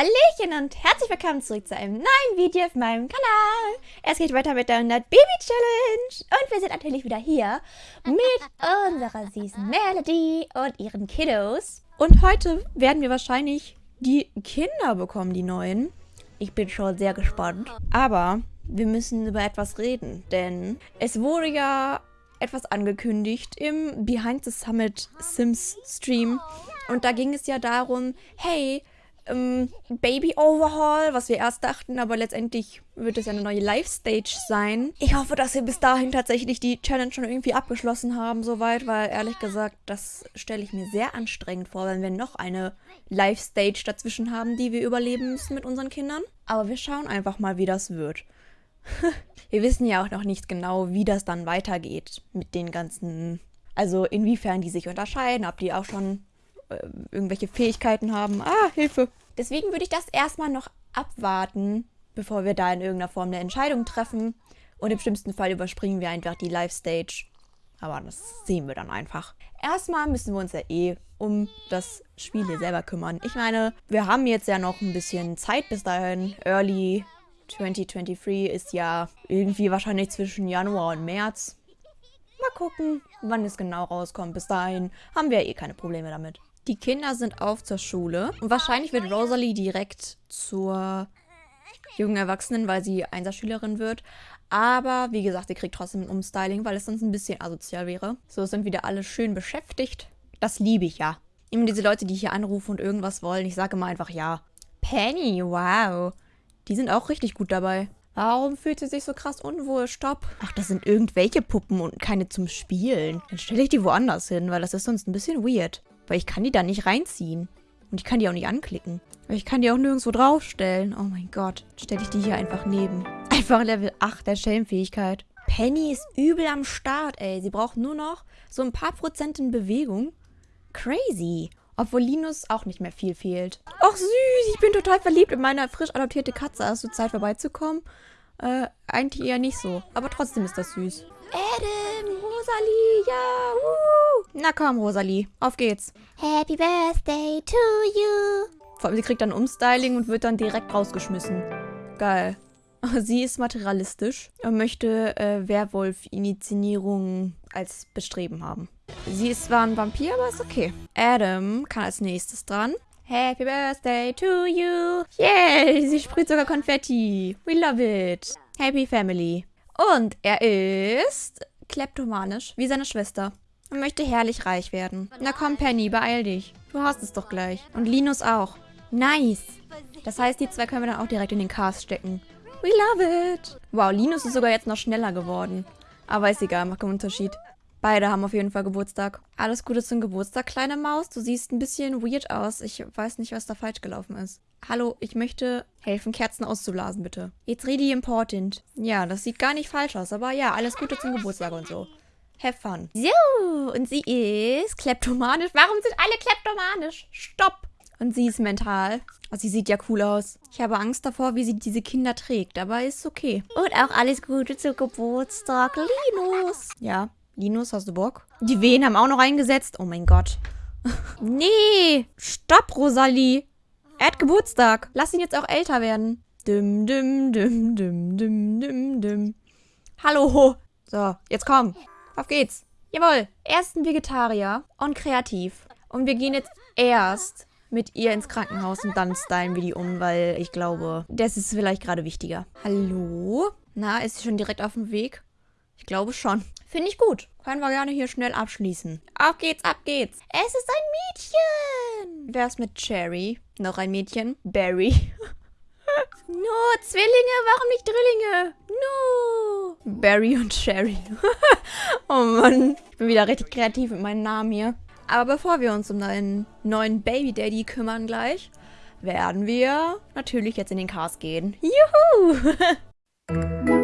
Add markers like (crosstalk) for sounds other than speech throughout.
Hallöchen und herzlich willkommen zurück zu einem neuen Video auf meinem Kanal. Es geht weiter mit der 100 Baby Challenge. Und wir sind natürlich wieder hier mit (laughs) unserer süßen Melody und ihren Kiddos. Und heute werden wir wahrscheinlich die Kinder bekommen, die neuen. Ich bin schon sehr gespannt. Aber wir müssen über etwas reden, denn es wurde ja etwas angekündigt im Behind the Summit Sims Stream. Und da ging es ja darum, hey, ähm, Baby Overhaul, was wir erst dachten, aber letztendlich wird es ja eine neue Live-Stage sein. Ich hoffe, dass wir bis dahin tatsächlich die Challenge schon irgendwie abgeschlossen haben, soweit, weil ehrlich gesagt, das stelle ich mir sehr anstrengend vor, wenn wir noch eine Live-Stage dazwischen haben, die wir überleben müssen mit unseren Kindern. Aber wir schauen einfach mal, wie das wird. (laughs) wir wissen ja auch noch nicht genau, wie das dann weitergeht mit den ganzen, also inwiefern die sich unterscheiden, ob die auch schon äh, irgendwelche Fähigkeiten haben. Ah, Hilfe. Deswegen würde ich das erstmal noch abwarten, bevor wir da in irgendeiner Form eine Entscheidung treffen. Und im schlimmsten Fall überspringen wir einfach die Live-Stage. Aber das sehen wir dann einfach. Erstmal müssen wir uns ja eh um das Spiel hier selber kümmern. Ich meine, wir haben jetzt ja noch ein bisschen Zeit bis dahin. Early 2023 ist ja irgendwie wahrscheinlich zwischen Januar und März. Mal gucken, wann es genau rauskommt. Bis dahin haben wir eh keine Probleme damit. Die Kinder sind auf zur Schule. Und wahrscheinlich wird Rosalie direkt zur jungen Erwachsenen, weil sie Einserschülerin wird. Aber wie gesagt, sie kriegt trotzdem ein Umstyling, weil es sonst ein bisschen asozial wäre. So sind wieder alle schön beschäftigt. Das liebe ich ja. Immer diese Leute, die hier anrufen und irgendwas wollen. Ich sage immer einfach ja. Penny, wow. Die sind auch richtig gut dabei. Warum fühlt sie sich so krass unwohl? Stopp. Ach, das sind irgendwelche Puppen und keine zum Spielen. Dann stelle ich die woanders hin, weil das ist sonst ein bisschen weird. Weil ich kann die da nicht reinziehen. Und ich kann die auch nicht anklicken. Aber ich kann die auch nirgendwo draufstellen. Oh mein Gott. Stelle ich die hier einfach neben. (laughs) Einfach Level 8 der Schellenfähigkeit. Penny ist übel am Start, ey. Sie braucht nur noch so ein paar Prozent in Bewegung. Crazy. Obwohl Linus auch nicht mehr viel fehlt. Ach süß, ich bin total verliebt in meine frisch adoptierte Katze. Hast du Zeit vorbeizukommen? Äh, eigentlich eher nicht so. Aber trotzdem ist das süß. Adam, Rosalie, ja, uh. Na komm, Rosalie, auf geht's. Happy Birthday to you. Vor allem, sie kriegt dann Umstyling und wird dann direkt rausgeschmissen. Geil. (laughs) Sie ist materialistisch und möchte äh, Werwolf-Initiierung als Bestreben haben. Sie ist zwar ein Vampir, aber ist okay. Adam kann als nächstes dran. Happy Birthday to you. Yay, sie sprüht sogar Konfetti. We love it. Happy Family. Und er ist kleptomanisch, wie seine Schwester. Er möchte herrlich reich werden. Na komm, Penny, beeil dich. Du hast es doch gleich. Und Linus auch. Nice. Das heißt, die zwei können wir dann auch direkt in den Cast stecken. We love it. Wow, Linus ist sogar jetzt noch schneller geworden. Aber ist egal, macht keinen Unterschied. Beide haben auf jeden Fall Geburtstag. Alles Gute zum Geburtstag, kleine Maus. Du siehst ein bisschen weird aus. Ich weiß nicht, was da falsch gelaufen ist. Hallo, ich möchte helfen, Kerzen auszublasen, bitte. It's really important. Ja, das sieht gar nicht falsch aus, aber ja, alles Gute zum Geburtstag und so. Have fun. So, und sie ist kleptomanisch. Warum sind alle kleptomanisch? Stopp! Und sie ist mental. Oh, sie sieht ja cool aus. Ich habe Angst davor, wie sie diese Kinder trägt, aber ist okay. Und auch alles Gute zum Geburtstag, Linus. Ja, Linus, hast du Bock? Die Wehen haben auch noch eingesetzt. Oh mein Gott. (laughs) nee, stopp, Rosalie. Er hat Geburtstag. Lass ihn jetzt auch älter werden. Dim, dim, dim, dim, dim, dim, dim. Hallo. So, jetzt komm. Auf geht's. Jawohl. Erst ein Vegetarier und kreativ. Und wir gehen jetzt erst mit ihr ins Krankenhaus und dann stylen wir die um, weil ich glaube, das ist vielleicht gerade wichtiger. Hallo? Na, ist sie schon direkt auf dem Weg? Ich glaube schon. Finde ich gut. Können wir gerne hier schnell abschließen. Auf geht's, ab geht's. Es ist ein Mädchen. Wer ist mit Cherry? Noch ein Mädchen? Barry. (laughs) no, Zwillinge, warum nicht Drillinge? No. Barry und Cherry. (laughs) oh Mann. Ich bin wieder richtig kreativ mit meinen Namen hier. Aber bevor wir uns um deinen neuen Baby Daddy kümmern gleich, werden wir natürlich jetzt in den Cast gehen. Juhu! (laughs)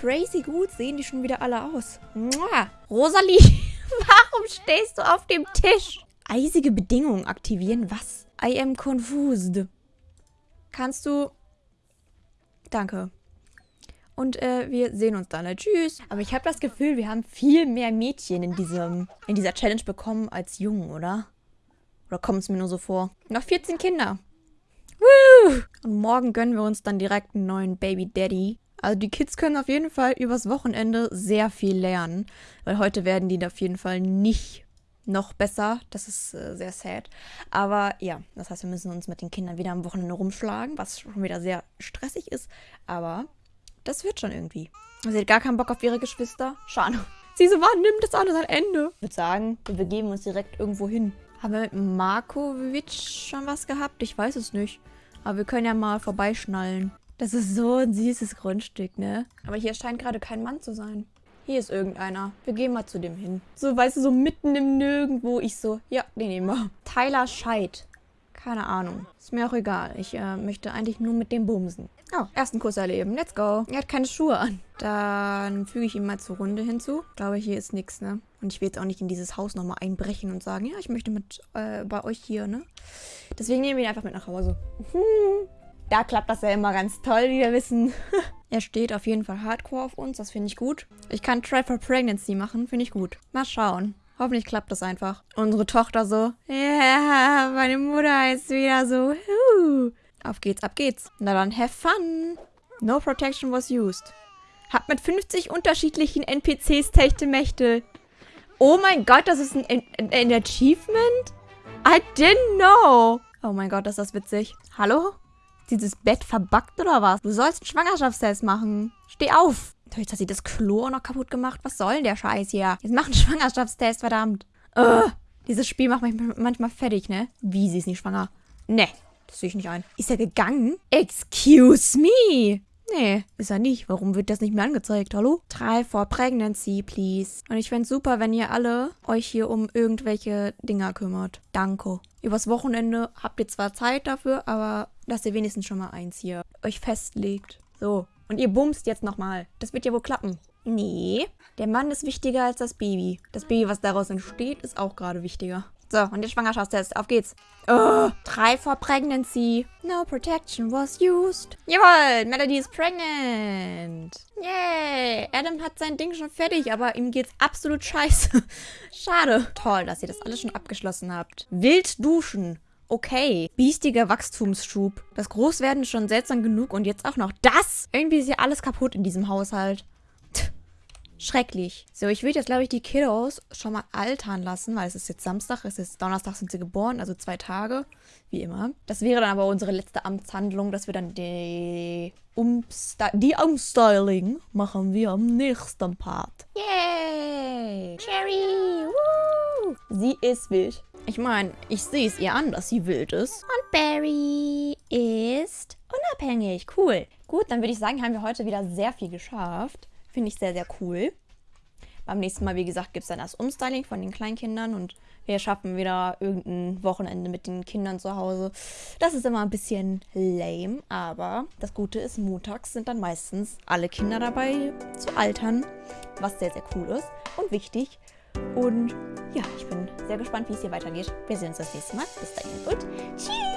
crazy gut sehen die schon wieder alle aus. Mua. Rosalie, (laughs) warum stehst du auf dem Tisch? Eisige Bedingungen aktivieren? Was? I am confused. Kannst du... Danke. Und äh, wir sehen uns dann. Tschüss. Aber ich habe das Gefühl, wir haben viel mehr Mädchen in, diesem, in dieser Challenge bekommen als Jungen, oder? Oder kommt es mir nur so vor? Noch 14 Kinder. Woo! Und morgen gönnen wir uns dann direkt einen neuen Baby Daddy. Also die Kids können auf jeden Fall übers Wochenende sehr viel lernen. Weil heute werden die auf jeden Fall nicht noch besser. Das ist äh, sehr sad. Aber ja, das heißt, wir müssen uns mit den Kindern wieder am Wochenende rumschlagen, was schon wieder sehr stressig ist. Aber das wird schon irgendwie. Sie hat gar keinen Bock auf ihre Geschwister. Schade. (laughs) Sie so, wann nimmt das alles ein Ende? Ich würde sagen, wir begeben uns direkt irgendwo hin. Haben wir mit Markovic schon was gehabt? Ich weiß es nicht. Aber wir können ja mal vorbeischnallen. Das ist so ein süßes Grundstück, ne? Aber hier scheint gerade kein Mann zu sein. Hier ist irgendeiner. Wir gehen mal zu dem hin. So, weißt du, so mitten im Nirgendwo. Ich so, ja, den nehmen wir. Tyler Scheid. Keine Ahnung. Ist mir auch egal. Ich äh, möchte eigentlich nur mit dem bumsen. Oh, ersten Kuss erleben. Let's go. Er hat keine Schuhe an. Dann füge ich ihm mal zur Runde hinzu. Ich glaube, hier ist nichts, ne? Und ich will jetzt auch nicht in dieses Haus nochmal einbrechen und sagen, ja, ich möchte mit äh, bei euch hier, ne? Deswegen nehmen wir ihn einfach mit nach Hause. (laughs) Da klappt das ja immer ganz toll, wie wir wissen. (laughs) er steht auf jeden Fall hardcore auf uns, das finde ich gut. Ich kann Try for Pregnancy machen, finde ich gut. Mal schauen. Hoffentlich klappt das einfach. Unsere Tochter so, ja, yeah, meine Mutter ist wieder so, huh. Auf geht's, ab geht's. Na dann, have fun. No protection was used. Hab mit 50 unterschiedlichen NPCs Techtelmechtel. Oh mein Gott, das ist ein, ein, ein Achievement? I didn't know. Oh mein Gott, ist das witzig. Hallo? Dieses Bett verbuggt oder was? Du sollst einen Schwangerschaftstest machen. Steh auf. Jetzt hat sie das Klo auch noch kaputt gemacht. Was soll denn der Scheiß hier? Jetzt mach einen (laughs) Schwangerschaftstest, verdammt. Ugh. Dieses Spiel macht mich manchmal fertig, ne? Wie, sie ist nicht schwanger? Ne. Das sehe ich nicht ein. Ist er gegangen? Excuse me. Nee, ist er nicht. Warum wird das nicht mehr angezeigt? Hallo? Try for pregnancy, please. Und ich fände es super, wenn ihr alle euch hier um irgendwelche Dinger kümmert. Danke. Übers Wochenende habt ihr zwar Zeit dafür, aber dass ihr wenigstens schon mal eins hier euch festlegt. So. Und ihr bumst jetzt nochmal. Das wird ja wohl klappen. Nee, der Mann ist wichtiger als das Baby. Das Baby, was daraus entsteht, ist auch gerade wichtiger. So, und der Schwangerschaftstest. Auf geht's. Oh, try for pregnancy. No protection was used. Jawohl, Melody ist pregnant. Yay. Adam hat sein Ding schon fertig, aber ihm geht's absolut scheiße. (laughs) Schade. Toll, dass ihr das alles schon abgeschlossen habt. Wild duschen. Okay. Biestiger Wachstumsschub. Das Großwerden ist schon seltsam genug und jetzt auch noch das. Irgendwie ist ja alles kaputt in diesem Haushalt. Schrecklich. So, ich würde jetzt, glaube ich, die Kiddos schon mal altern lassen, weil es ist jetzt Samstag, es ist Donnerstag sind sie geboren, also zwei Tage, wie immer. Das wäre dann aber unsere letzte Amtshandlung, dass wir dann die, Umsty die Umstyling machen wir am nächsten Part. Yay! Cherry! Woo! Sie ist wild. Ich meine, ich sehe es ihr an, dass sie wild ist. Und Barry ist unabhängig. Cool. Gut, dann würde ich sagen, haben wir heute wieder sehr viel geschafft. Finde ich sehr, sehr cool. Beim nächsten Mal, wie gesagt, gibt es dann das Umstyling von den Kleinkindern und wir schaffen wieder irgendein Wochenende mit den Kindern zu Hause. Das ist immer ein bisschen lame, aber das Gute ist, montags sind dann meistens alle Kinder dabei zu altern, was sehr, sehr cool ist und wichtig. Und ja, ich bin sehr gespannt, wie es hier weitergeht. Wir sehen uns das nächste Mal. Bis dahin und tschüss!